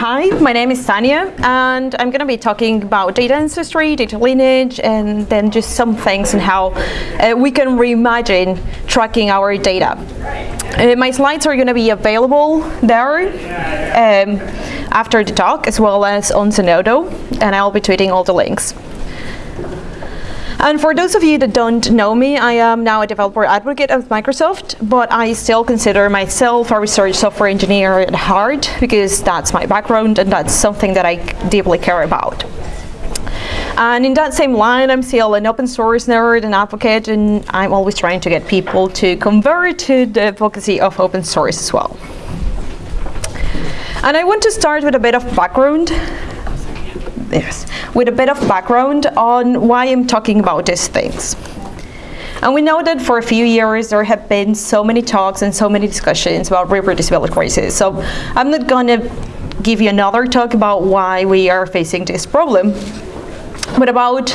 Hi, my name is Tanya, and I'm going to be talking about data ancestry, data lineage, and then just some things and how uh, we can reimagine tracking our data. Uh, my slides are going to be available there um, after the talk, as well as on Zenodo, and I'll be tweeting all the links. And for those of you that don't know me, I am now a developer advocate at Microsoft, but I still consider myself a research software engineer at heart because that's my background and that's something that I deeply care about. And in that same line, I'm still an open source nerd and advocate, and I'm always trying to get people to convert to the advocacy of open source as well. And I want to start with a bit of background yes, with a bit of background on why I'm talking about these things. And we know that for a few years there have been so many talks and so many discussions about reproducibility crisis. So I'm not going to give you another talk about why we are facing this problem, but about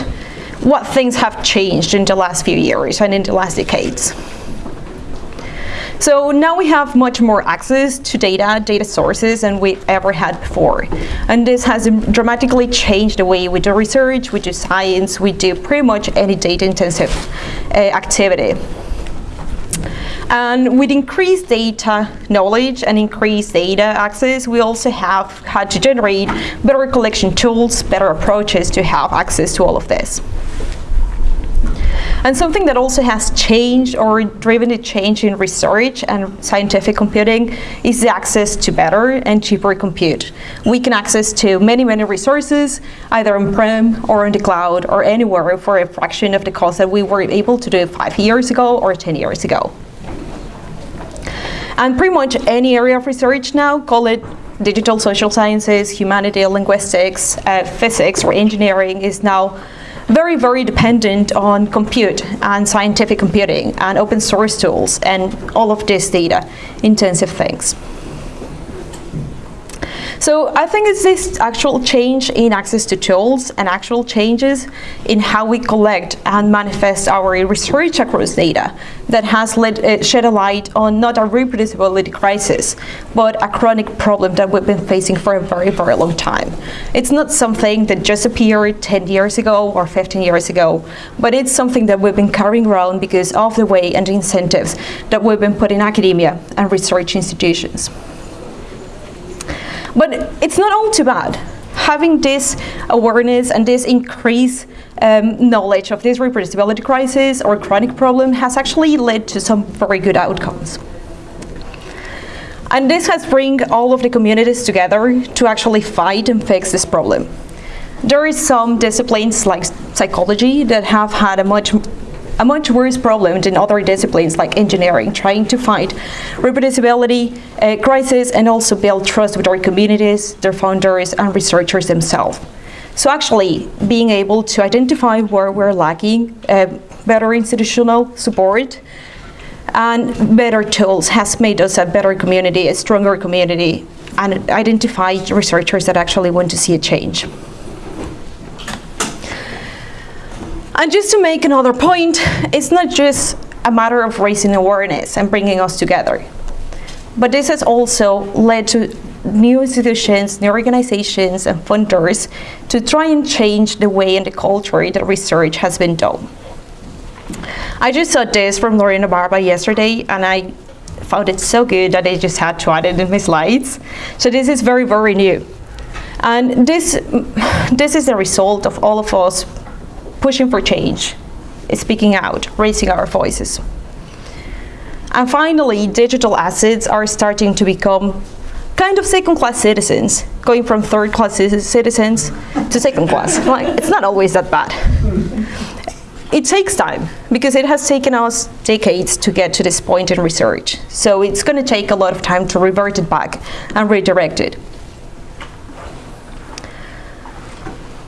what things have changed in the last few years and in the last decades. So now we have much more access to data, data sources than we've ever had before. And this has dramatically changed the way we do research, we do science, we do pretty much any data intensive uh, activity. And with increased data knowledge and increased data access, we also have had to generate better collection tools, better approaches to have access to all of this. And something that also has changed or driven a change in research and scientific computing is the access to better and cheaper compute. We can access to many, many resources, either on-prem or on the cloud or anywhere for a fraction of the cost that we were able to do five years ago or 10 years ago. And pretty much any area of research now, call it digital social sciences, humanity, linguistics, uh, physics, or engineering is now very, very dependent on compute and scientific computing and open source tools and all of this data intensive things. So I think it's this actual change in access to tools and actual changes in how we collect and manifest our research across data that has uh, shed a light on not a reproducibility crisis, but a chronic problem that we've been facing for a very, very long time. It's not something that just appeared 10 years ago or 15 years ago, but it's something that we've been carrying around because of the way and the incentives that we've been put in academia and research institutions. But it's not all too bad. Having this awareness and this increased um, knowledge of this reproducibility crisis or chronic problem has actually led to some very good outcomes. And this has bring all of the communities together to actually fight and fix this problem. There is some disciplines like psychology that have had a much a much worse problem than other disciplines like engineering, trying to fight reproducibility uh, crisis and also build trust with our communities, their founders, and researchers themselves. So actually, being able to identify where we're lacking uh, better institutional support and better tools has made us a better community, a stronger community, and identify researchers that actually want to see a change. And just to make another point, it's not just a matter of raising awareness and bringing us together. But this has also led to new institutions, new organizations, and funders to try and change the way and the culture that research has been done. I just saw this from Lorena Barba yesterday, and I found it so good that I just had to add it in my slides. So this is very, very new. And this, this is the result of all of us pushing for change, speaking out, raising our voices. And finally, digital assets are starting to become kind of second-class citizens, going from third-class citizens to second-class. Like, it's not always that bad. It takes time, because it has taken us decades to get to this point in research. So it's going to take a lot of time to revert it back and redirect it.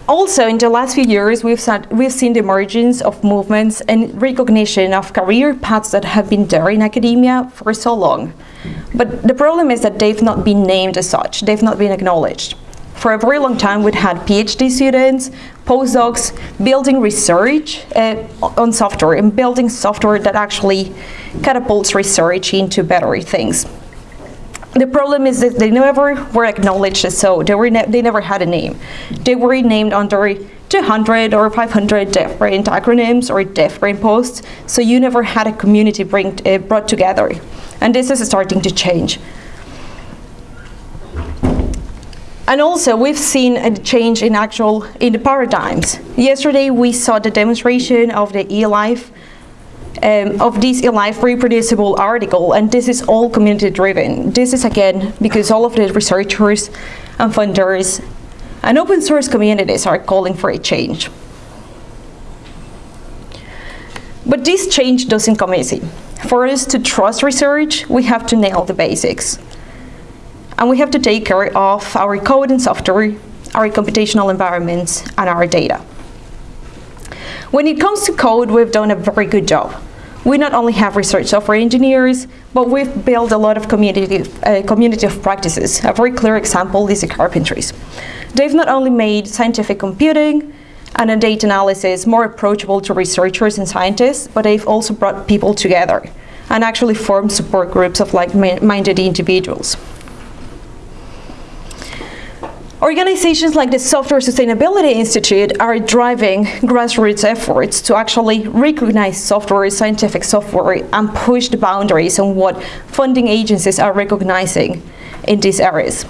Also, in the last few years, we've, we've seen the emergence of movements and recognition of career paths that have been there in academia for so long. But the problem is that they've not been named as such, they've not been acknowledged. For a very long time, we've had PhD students, postdocs, building research uh, on software and building software that actually catapults research into better things. The problem is that they never were acknowledged so. They, were ne they never had a name. They were named under 200 or 500 different acronyms or different posts, so you never had a community bring, uh, brought together. And this is starting to change. And also, we've seen a change in actual in the paradigms. Yesterday, we saw the demonstration of the eLife um, of this eLife reproducible article, and this is all community driven. This is again because all of the researchers and funders and open source communities are calling for a change. But this change doesn't come easy. For us to trust research, we have to nail the basics and we have to take care of our code and software, our computational environments, and our data. When it comes to code, we've done a very good job. We not only have research software engineers, but we've built a lot of community, uh, community of practices. A very clear example is the carpentries. They've not only made scientific computing and data analysis more approachable to researchers and scientists, but they've also brought people together and actually formed support groups of like-minded individuals. Organizations like the Software Sustainability Institute are driving grassroots efforts to actually recognize software, scientific software, and push the boundaries on what funding agencies are recognizing in these areas.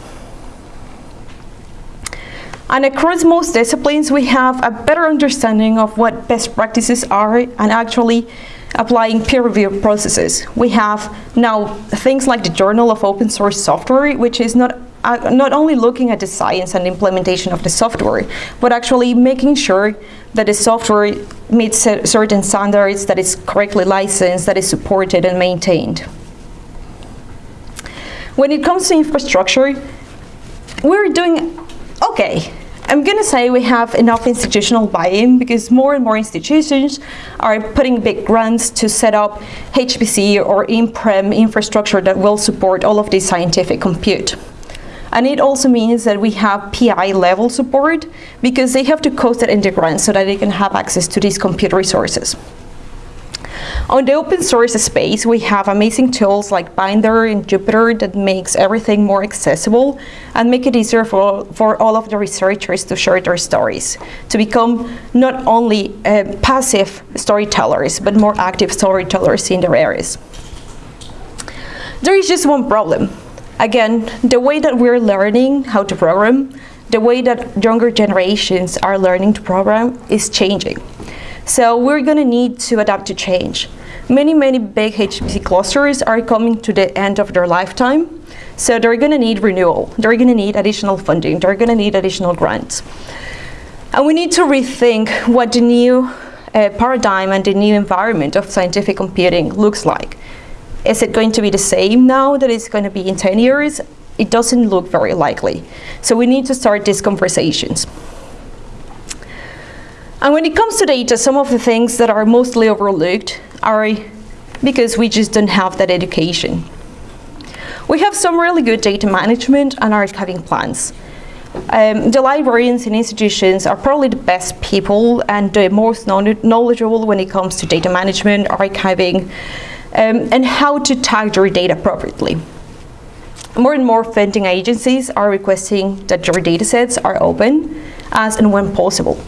And across most disciplines, we have a better understanding of what best practices are and actually applying peer review processes. We have now things like the Journal of Open Source Software, which is not uh, not only looking at the science and implementation of the software, but actually making sure that the software meets certain standards, that is correctly licensed, that is supported and maintained. When it comes to infrastructure, we're doing okay. I'm going to say we have enough institutional buy-in because more and more institutions are putting big grants to set up HPC or in-prem infrastructure that will support all of this scientific compute. And it also means that we have PI level support because they have to code the grant so that they can have access to these computer resources. On the open source space, we have amazing tools like Binder and Jupyter that makes everything more accessible and make it easier for, for all of the researchers to share their stories, to become not only uh, passive storytellers, but more active storytellers in their areas. There is just one problem. Again, the way that we're learning how to program, the way that younger generations are learning to program is changing. So we're going to need to adapt to change. Many, many big HPC clusters are coming to the end of their lifetime, so they're going to need renewal. They're going to need additional funding. They're going to need additional grants. And we need to rethink what the new uh, paradigm and the new environment of scientific computing looks like. Is it going to be the same now that it's going to be in 10 years? It doesn't look very likely. So we need to start these conversations. And when it comes to data, some of the things that are mostly overlooked are because we just don't have that education. We have some really good data management and archiving plans. Um, the librarians in institutions are probably the best people and the most knowledgeable when it comes to data management, archiving, um, and how to tag your data appropriately. More and more funding agencies are requesting that your datasets are open as and when possible.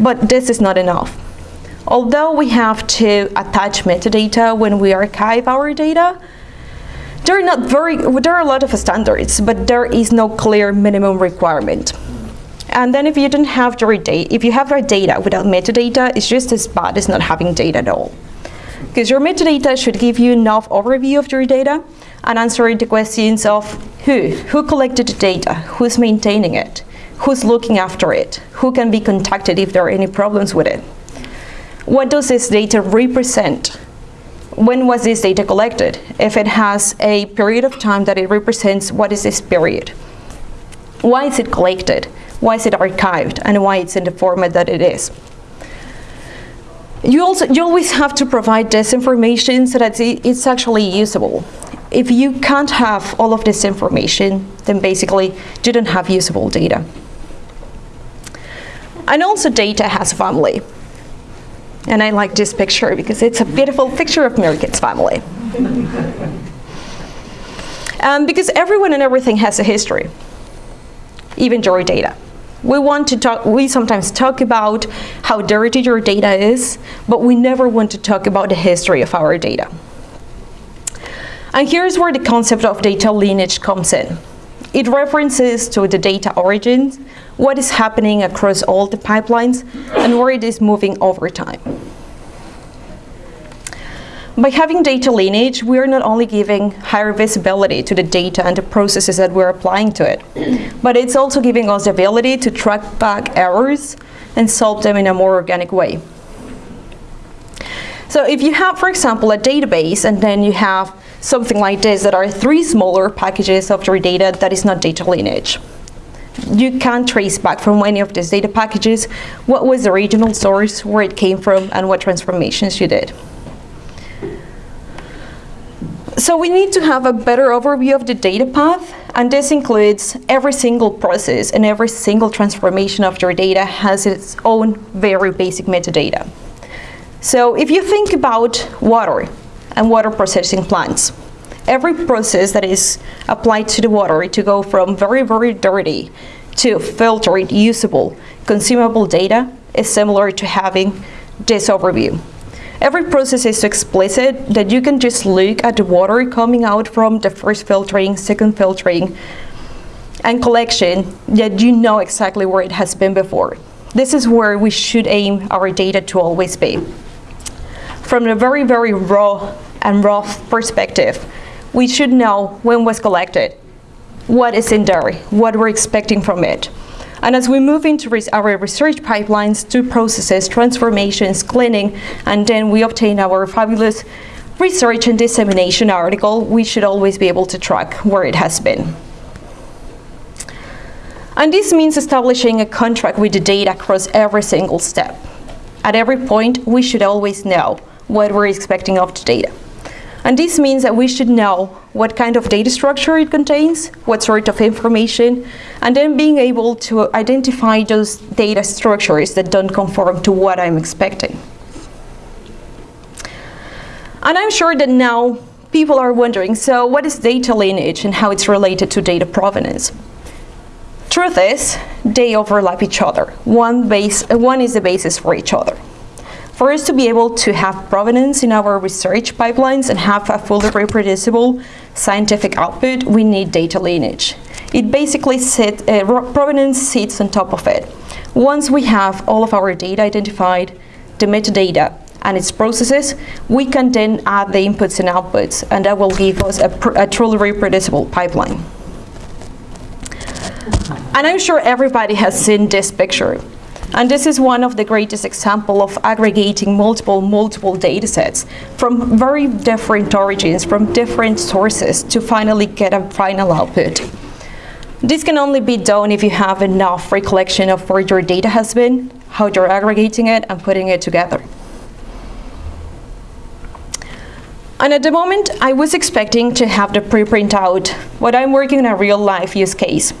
But this is not enough. Although we have to attach metadata when we archive our data, there are not very there are a lot of standards, but there is no clear minimum requirement. And then if you don't have your data, if you have your data without metadata, it's just as bad as not having data at all. Because your metadata should give you enough overview of your data and answer the questions of who, who collected the data, who's maintaining it, who's looking after it, who can be contacted if there are any problems with it. What does this data represent? When was this data collected? If it has a period of time that it represents, what is this period? Why is it collected? Why is it archived? And why it's in the format that it is? You, also, you always have to provide this information so that it's actually usable. If you can't have all of this information, then basically you don't have usable data. And also data has family. And I like this picture because it's a beautiful picture of meerkat's family. Um, because everyone and everything has a history, even your data. We want to talk, we sometimes talk about how dirty your data is, but we never want to talk about the history of our data. And here's where the concept of data lineage comes in. It references to the data origins, what is happening across all the pipelines, and where it is moving over time. By having data lineage, we are not only giving higher visibility to the data and the processes that we're applying to it, but it's also giving us the ability to track back errors and solve them in a more organic way. So if you have, for example, a database and then you have something like this that are three smaller packages of your data that is not data lineage. You can't trace back from any of these data packages what was the original source, where it came from, and what transformations you did. So we need to have a better overview of the data path, and this includes every single process and every single transformation of your data has its own very basic metadata. So if you think about water and water processing plants, every process that is applied to the water to go from very, very dirty to filtered, usable, consumable data is similar to having this overview. Every process is so explicit that you can just look at the water coming out from the first filtering, second filtering, and collection that you know exactly where it has been before. This is where we should aim our data to always be. From a very, very raw and rough perspective, we should know when was collected, what is in there, what we're expecting from it, and as we move into res our research pipelines to processes, transformations, cleaning, and then we obtain our fabulous research and dissemination article, we should always be able to track where it has been. And this means establishing a contract with the data across every single step. At every point, we should always know what we're expecting of the data. And this means that we should know what kind of data structure it contains, what sort of information, and then being able to identify those data structures that don't conform to what I'm expecting. And I'm sure that now people are wondering, so what is data lineage and how it's related to data provenance? Truth is, they overlap each other. One, base, one is the basis for each other. For us to be able to have provenance in our research pipelines and have a fully reproducible scientific output, we need data lineage. It basically sit, uh, provenance sits on top of it. Once we have all of our data identified, the metadata, and its processes, we can then add the inputs and outputs, and that will give us a, a truly reproducible pipeline. And I'm sure everybody has seen this picture. And this is one of the greatest example of aggregating multiple, multiple data sets from very different origins, from different sources to finally get a final output. This can only be done if you have enough recollection of where your data has been, how you're aggregating it, and putting it together. And at the moment, I was expecting to have the preprint out, but I'm working on a real life use case.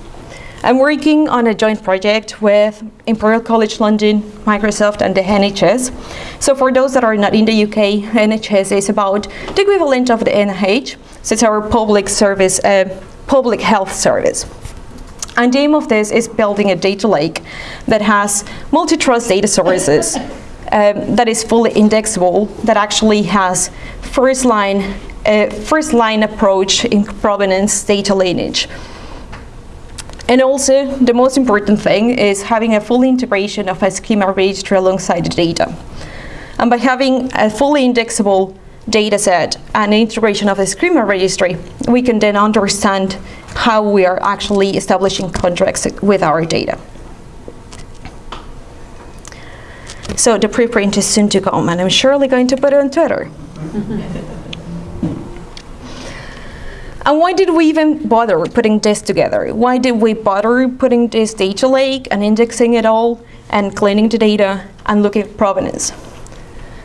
I'm working on a joint project with Imperial College London, Microsoft and the NHS. So for those that are not in the UK, NHS is about the equivalent of the NIH. So it's our public service, uh, public health service. And the aim of this is building a data lake that has multi-trust data sources um, that is fully indexable, that actually has first line, uh, first line approach in provenance data lineage. And also, the most important thing is having a full integration of a schema registry alongside the data. And by having a fully indexable data set and integration of the schema registry, we can then understand how we are actually establishing contracts with our data. So the preprint is soon to come, and I'm surely going to put it on Twitter. And why did we even bother putting this together? Why did we bother putting this data lake and indexing it all and cleaning the data and looking at provenance?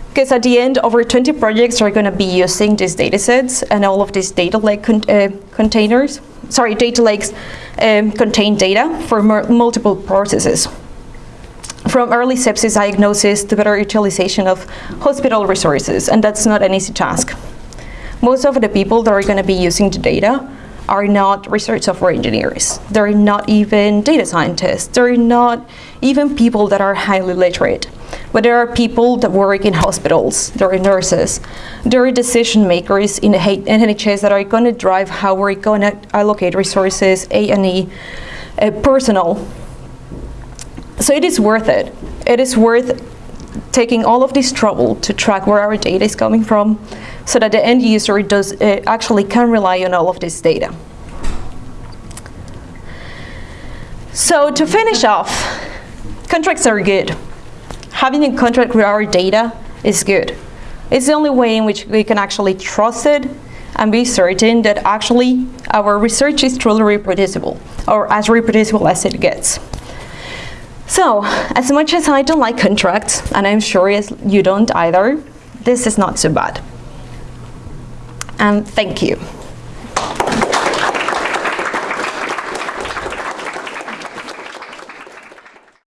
Because at the end, over 20 projects are going to be using these data sets and all of these data lake con uh, containers, sorry, data lakes um, contain data for multiple processes. From early sepsis diagnosis to better utilization of hospital resources, and that's not an easy task most of the people that are going to be using the data are not research software engineers. They're not even data scientists. They're not even people that are highly literate. But there are people that work in hospitals, there are nurses, there are decision makers in the NHS that are going to drive how we're going to allocate resources, A&E, uh, personal. So it is worth it. It is worth taking all of this trouble to track where our data is coming from so that the end user does uh, actually can rely on all of this data. So to finish off, contracts are good having a contract with our data is good. It's the only way in which we can actually trust it and be certain that actually our research is truly reproducible, or as reproducible as it gets. So, as much as I don't like contracts, and I'm sure you don't either, this is not so bad. And thank you.